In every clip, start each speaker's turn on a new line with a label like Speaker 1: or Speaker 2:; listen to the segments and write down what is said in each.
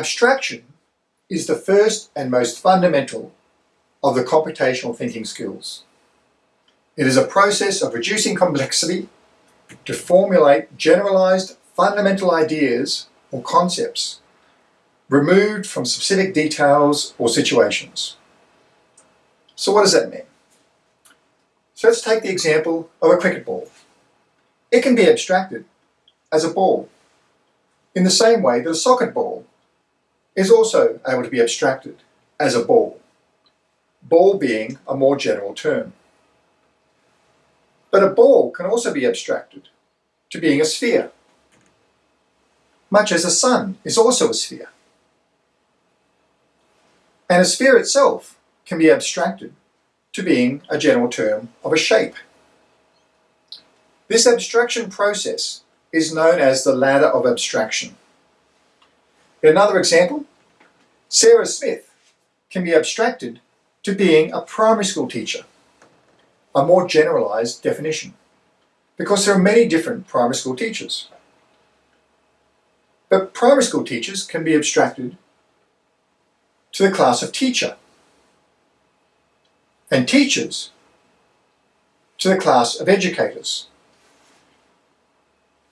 Speaker 1: Abstraction is the first and most fundamental of the computational thinking skills. It is a process of reducing complexity to formulate generalized fundamental ideas or concepts removed from specific details or situations. So what does that mean? So let's take the example of a cricket ball. It can be abstracted as a ball in the same way that a socket ball is also able to be abstracted as a ball, ball being a more general term. But a ball can also be abstracted to being a sphere, much as a sun is also a sphere. And a sphere itself can be abstracted to being a general term of a shape. This abstraction process is known as the ladder of abstraction. Another example, Sarah Smith can be abstracted to being a primary school teacher, a more generalized definition, because there are many different primary school teachers. But primary school teachers can be abstracted to the class of teacher, and teachers to the class of educators.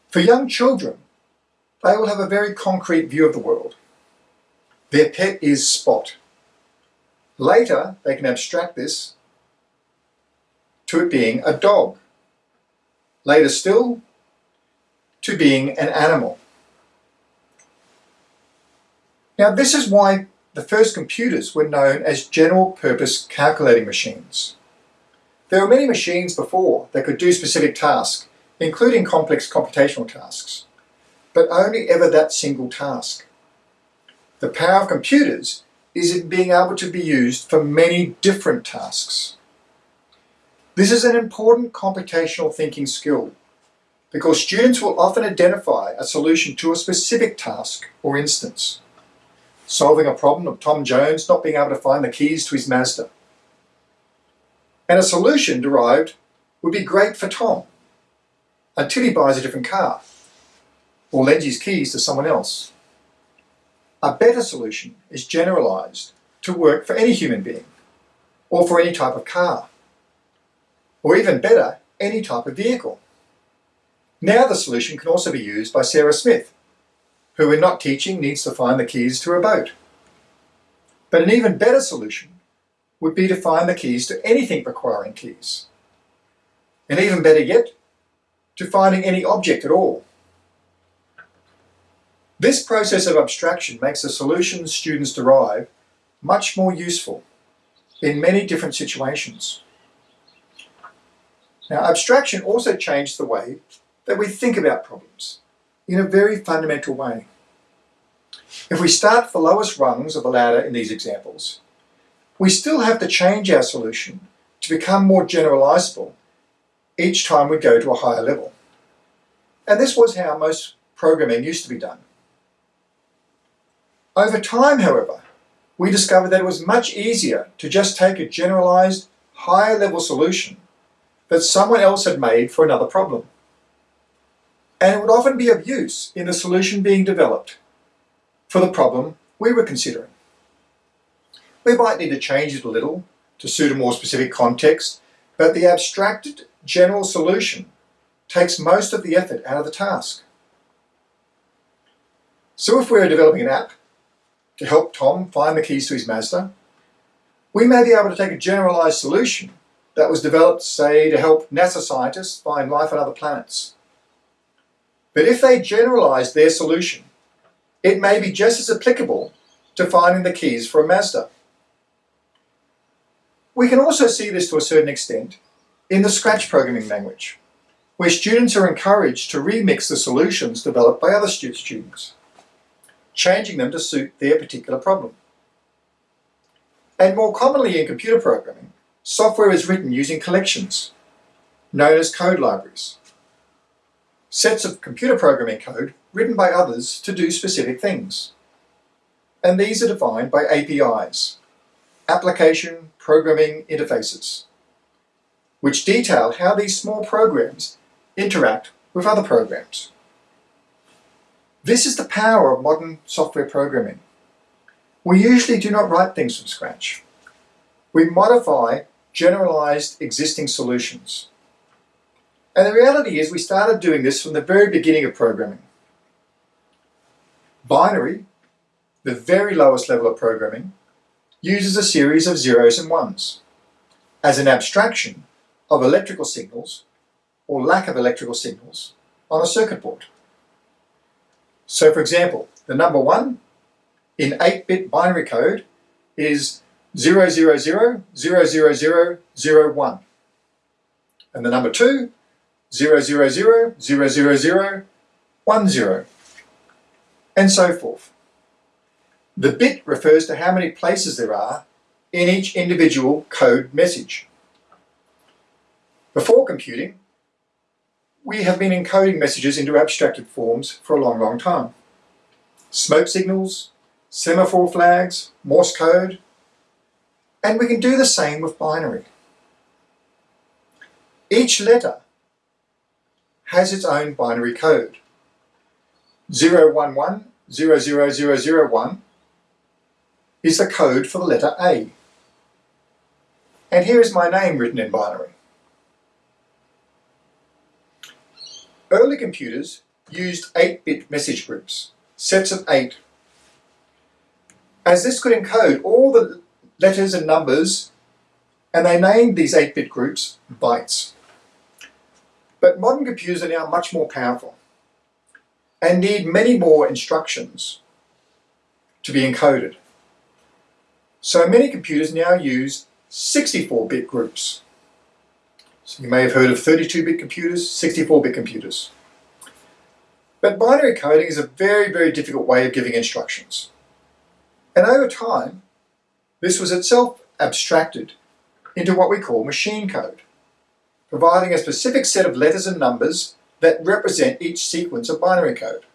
Speaker 1: For young children, they will have a very concrete view of the world. Their pet is Spot. Later, they can abstract this to it being a dog. Later still, to being an animal. Now this is why the first computers were known as general purpose calculating machines. There were many machines before that could do specific tasks, including complex computational tasks, but only ever that single task. The power of computers is in being able to be used for many different tasks. This is an important computational thinking skill because students will often identify a solution to a specific task or instance. Solving a problem of Tom Jones not being able to find the keys to his Mazda. And a solution derived would be great for Tom until he buys a different car or lends his keys to someone else. A better solution is generalized to work for any human being or for any type of car or even better, any type of vehicle. Now the solution can also be used by Sarah Smith, who in not teaching needs to find the keys to a boat. But an even better solution would be to find the keys to anything requiring keys. And even better yet, to finding any object at all. This process of abstraction makes the solutions students derive much more useful in many different situations. Now, abstraction also changed the way that we think about problems in a very fundamental way. If we start at the lowest rungs of the ladder in these examples, we still have to change our solution to become more generalizable each time we go to a higher level. And this was how most programming used to be done. Over time, however, we discovered that it was much easier to just take a generalized, higher level solution that someone else had made for another problem. And it would often be of use in the solution being developed for the problem we were considering. We might need to change it a little to suit a more specific context, but the abstracted general solution takes most of the effort out of the task. So if we're developing an app to help Tom find the keys to his Mazda, we may be able to take a generalized solution that was developed, say, to help NASA scientists find life on other planets. But if they generalize their solution, it may be just as applicable to finding the keys for a Mazda. We can also see this to a certain extent in the Scratch programming language, where students are encouraged to remix the solutions developed by other students changing them to suit their particular problem. And more commonly in computer programming, software is written using collections, known as code libraries. Sets of computer programming code written by others to do specific things. And these are defined by APIs, Application Programming Interfaces, which detail how these small programs interact with other programs. This is the power of modern software programming. we usually do not write things from scratch. We modify generalized existing solutions. And the reality is we started doing this from the very beginning of programming. Binary, the very lowest level of programming, uses a series of zeros and ones as an abstraction of electrical signals or lack of electrical signals on a circuit board. So for example, the number one in 8-bit binary code is 000, 000, 01. And the number two, 000, 000, 10. And so forth. The bit refers to how many places there are in each individual code message. Before computing, we have been encoding messages into abstracted forms for a long, long time. Smoke signals, semaphore flags, Morse code, and we can do the same with binary. Each letter has its own binary code. 011, 00001 is the code for the letter A. And here is my name written in binary. Early computers used 8-bit message groups, sets of 8. As this could encode all the letters and numbers, and they named these 8-bit groups bytes. But modern computers are now much more powerful and need many more instructions to be encoded. So many computers now use 64-bit groups. So you may have heard of 32-bit computers, 64-bit computers. But binary coding is a very, very difficult way of giving instructions. And over time, this was itself abstracted into what we call machine code, providing a specific set of letters and numbers that represent each sequence of binary code.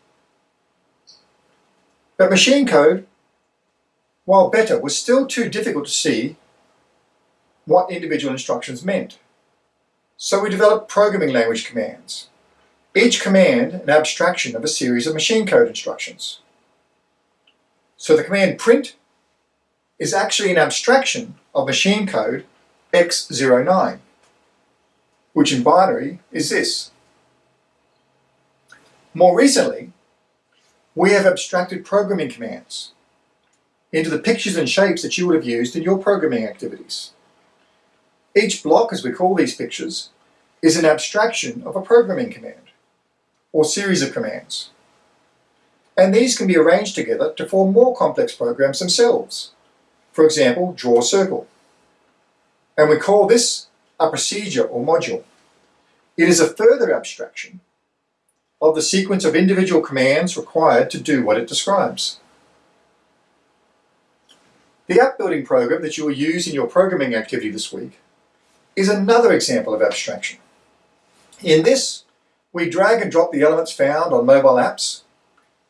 Speaker 1: But machine code, while better, was still too difficult to see what individual instructions meant. So we developed programming language commands, each command an abstraction of a series of machine code instructions. So the command print is actually an abstraction of machine code X09, which in binary is this. More recently, we have abstracted programming commands into the pictures and shapes that you would have used in your programming activities. Each block, as we call these pictures, is an abstraction of a programming command or series of commands. And these can be arranged together to form more complex programs themselves. For example, draw a circle. And we call this a procedure or module. It is a further abstraction of the sequence of individual commands required to do what it describes. The app building program that you will use in your programming activity this week is another example of abstraction. In this, we drag and drop the elements found on mobile apps,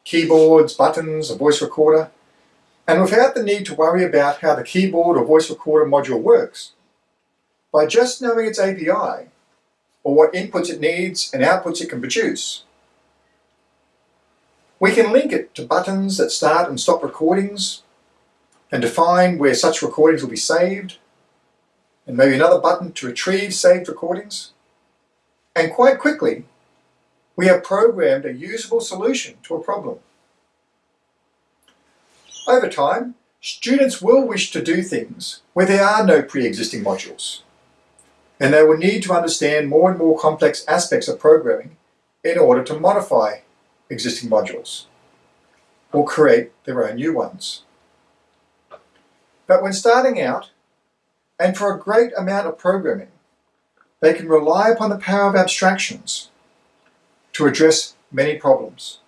Speaker 1: keyboards, buttons, a voice recorder, and without the need to worry about how the keyboard or voice recorder module works. By just knowing its API, or what inputs it needs and outputs it can produce, we can link it to buttons that start and stop recordings and define where such recordings will be saved, and maybe another button to retrieve saved recordings. And quite quickly, we have programmed a usable solution to a problem. Over time, students will wish to do things where there are no pre-existing modules, and they will need to understand more and more complex aspects of programming in order to modify existing modules or create their own new ones. But when starting out, and for a great amount of programming, they can rely upon the power of abstractions to address many problems.